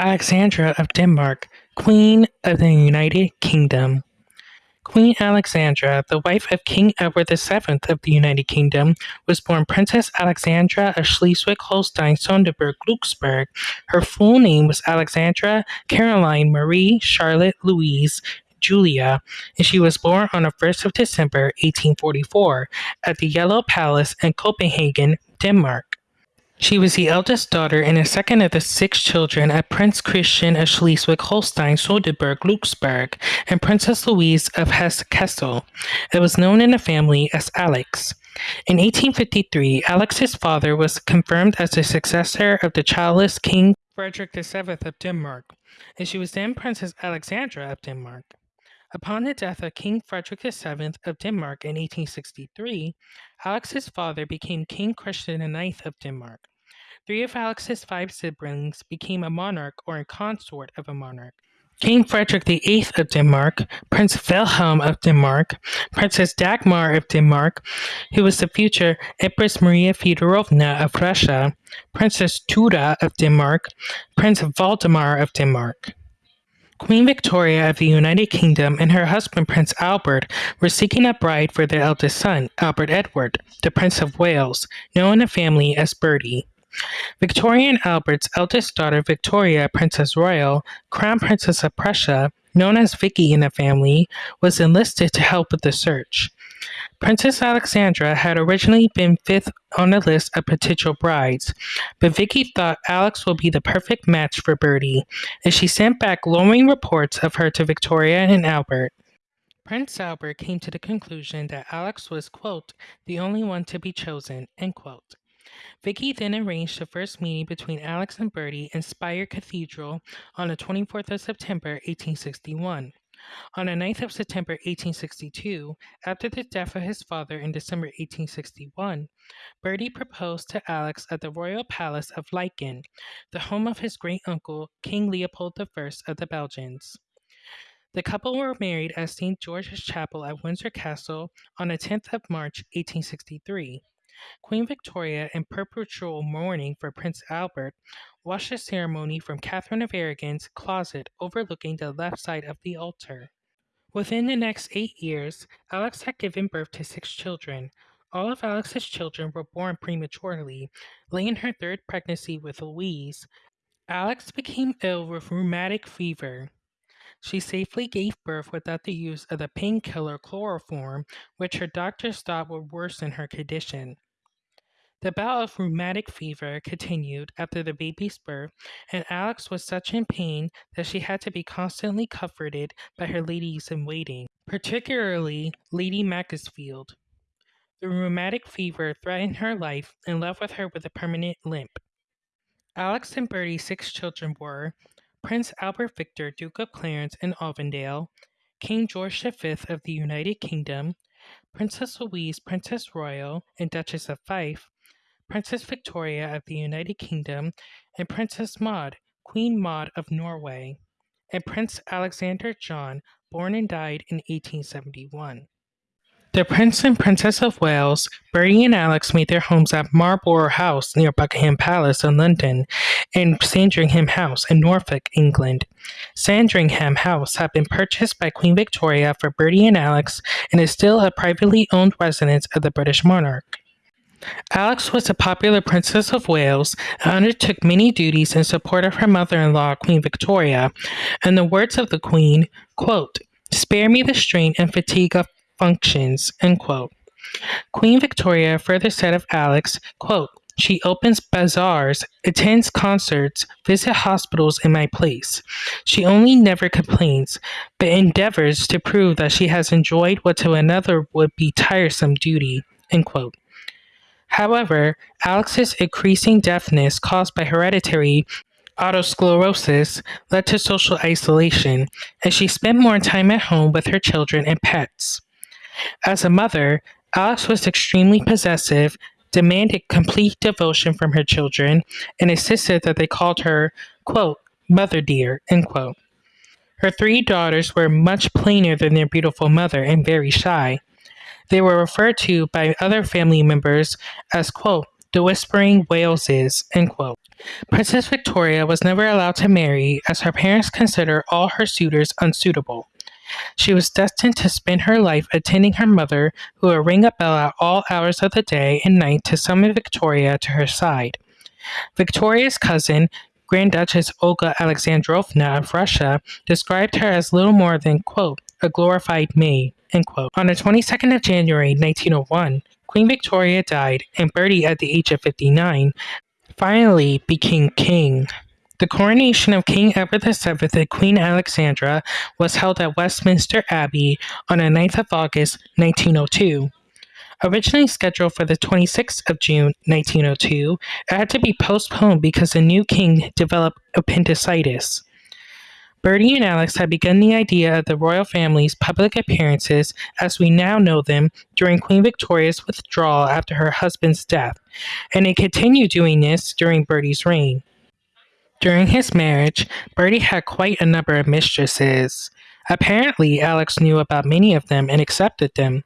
Alexandra of Denmark, Queen of the United Kingdom. Queen Alexandra, the wife of King Edward VII of the United Kingdom, was born Princess Alexandra of Schleswig-Holstein-Sonderburg-Glücksburg. Her full name was Alexandra Caroline Marie Charlotte Louise Julia, and she was born on the 1st of December 1844 at the Yellow Palace in Copenhagen, Denmark. She was the eldest daughter and the second of the six children of Prince Christian of Schleswig-Holstein, Sonderburg-Glücksburg, and Princess Louise of Hesse-Kassel. It was known in the family as Alex. In 1853, Alex's father was confirmed as the successor of the childless King Frederick VII of Denmark, and she was then Princess Alexandra of Denmark. Upon the death of King Frederick VII of Denmark in 1863, Alex's father became King Christian IX of Denmark. Three of Alex's five siblings became a monarch or a consort of a monarch. King Frederick VIII of Denmark, Prince Wilhelm of Denmark, Princess Dagmar of Denmark, who was the future Empress Maria Feodorovna of Russia, Princess Thyra of Denmark, Prince Valdemar of Denmark. Queen Victoria of the United Kingdom and her husband Prince Albert were seeking a bride for their eldest son, Albert Edward, the Prince of Wales, known in the family as Bertie. Victoria and Albert's eldest daughter, Victoria, Princess Royal, Crown Princess of Prussia, known as Vicky in the family, was enlisted to help with the search. Princess Alexandra had originally been fifth on the list of potential brides, but Vicky thought Alex would be the perfect match for Bertie, and she sent back glowing reports of her to Victoria and Albert. Prince Albert came to the conclusion that Alex was, quote, the only one to be chosen, end quote. Vicky then arranged the first meeting between Alex and Bertie in Speyer Cathedral on the 24th of September, 1861. On the 9th of September 1862, after the death of his father in December 1861, Bertie proposed to Alex at the royal palace of Laeken, the home of his great uncle, King Leopold I of the Belgians. The couple were married at St. George's Chapel at Windsor Castle on the 10th of March 1863. Queen Victoria, in perpetual mourning for Prince Albert, watched the ceremony from Catherine of Aragon's closet overlooking the left side of the altar. Within the next eight years, Alex had given birth to six children. All of Alex's children were born prematurely. Late in her third pregnancy with Louise, Alex became ill with rheumatic fever. She safely gave birth without the use of the painkiller chloroform, which her doctors thought would worsen her condition. The bout of rheumatic fever continued after the baby's birth, and Alex was such in pain that she had to be constantly comforted by her ladies in waiting, particularly Lady Macclesfield. The rheumatic fever threatened her life and left with her with a permanent limp. Alex and Bertie's six children were Prince Albert Victor, Duke of Clarence and Avondale, King George V of the United Kingdom, Princess Louise, Princess Royal, and Duchess of Fife, Princess Victoria of the United Kingdom, and Princess Maud, Queen Maud of Norway, and Prince Alexander John, born and died in 1871. The Prince and Princess of Wales, Bertie and Alex made their homes at Marlborough House near Buckingham Palace in London and Sandringham House in Norfolk, England. Sandringham House had been purchased by Queen Victoria for Bertie and Alex and is still a privately owned residence of the British monarch. Alex was a popular Princess of Wales and undertook many duties in support of her mother-in-law, Queen Victoria. In the words of the Queen, quote, spare me the strain and fatigue of functions, end quote. Queen Victoria further said of Alex, quote, she opens bazaars, attends concerts, visits hospitals in my place. She only never complains, but endeavors to prove that she has enjoyed what to another would be tiresome duty. End quote. However, Alex's increasing deafness caused by hereditary otosclerosis led to social isolation, and she spent more time at home with her children and pets. As a mother, Alex was extremely possessive, demanded complete devotion from her children, and insisted that they called her, quote, mother dear, end quote. Her three daughters were much plainer than their beautiful mother and very shy. They were referred to by other family members as, quote, the whispering Waleses, end quote. Princess Victoria was never allowed to marry as her parents considered all her suitors unsuitable. She was destined to spend her life attending her mother, who would ring a bell at all hours of the day and night to summon Victoria to her side. Victoria's cousin, Grand Duchess Olga Alexandrovna of Russia, described her as little more than, quote, a glorified maid. On the 22nd of January 1901, Queen Victoria died, and Bertie, at the age of 59, finally became king. The coronation of King Edward VII and Queen Alexandra was held at Westminster Abbey on the 9th of August 1902. Originally scheduled for the 26th of June 1902, it had to be postponed because the new king developed appendicitis. Bertie and Alex had begun the idea of the royal family's public appearances as we now know them during Queen Victoria's withdrawal after her husband's death, and they continued doing this during Bertie's reign. During his marriage, Bertie had quite a number of mistresses. Apparently, Alex knew about many of them and accepted them.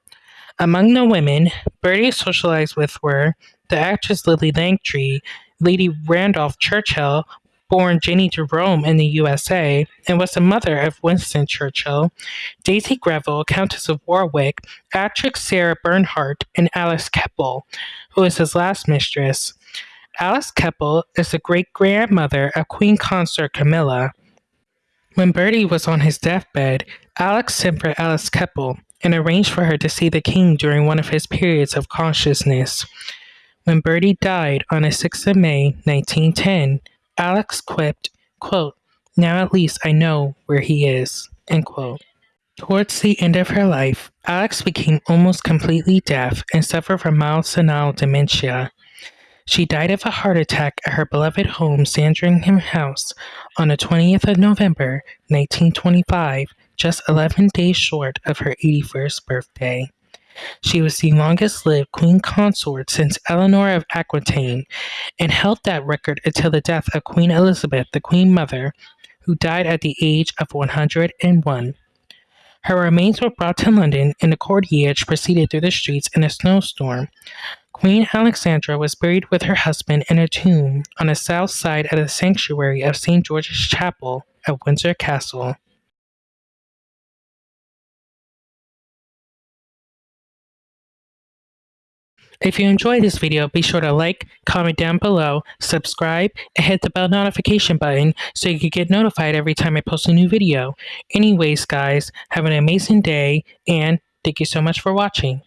Among the women Bertie socialized with were the actress Lillie Langtry, Lady Randolph Churchill, born Jennie Jerome in the USA, and was the mother of Winston Churchill, Daisy Greville, Countess of Warwick, actress Sarah Bernhardt, and Alice Keppel, who was his last mistress. Alice Keppel is the great grandmother of Queen Consort Camilla. When Bertie was on his deathbed, Alex sent for Alice Keppel and arranged for her to see the king during one of his periods of consciousness. When Bertie died on the 6th of May, 1910, Alex quipped, quote, Now at least I know where he is. End quote. Towards the end of her life, Alex became almost completely deaf and suffered from mild senile dementia. She died of a heart attack at her beloved home, Sandringham House, on the 20th of November, 1925, just 11 days short of her 81st birthday. She was the longest lived queen consort since Eleanor of Aquitaine and held that record until the death of Queen Elizabeth, the Queen Mother, who died at the age of 101. Her remains were brought to London and the cortege proceeded through the streets in a snowstorm. Queen Alexandra was buried with her husband in a tomb on the south side of the sanctuary of St. George's Chapel at Windsor Castle. If you enjoyed this video, be sure to like, comment down below, subscribe, and hit the bell notification button so you can get notified every time I post a new video. Anyways, guys, have an amazing day, and thank you so much for watching.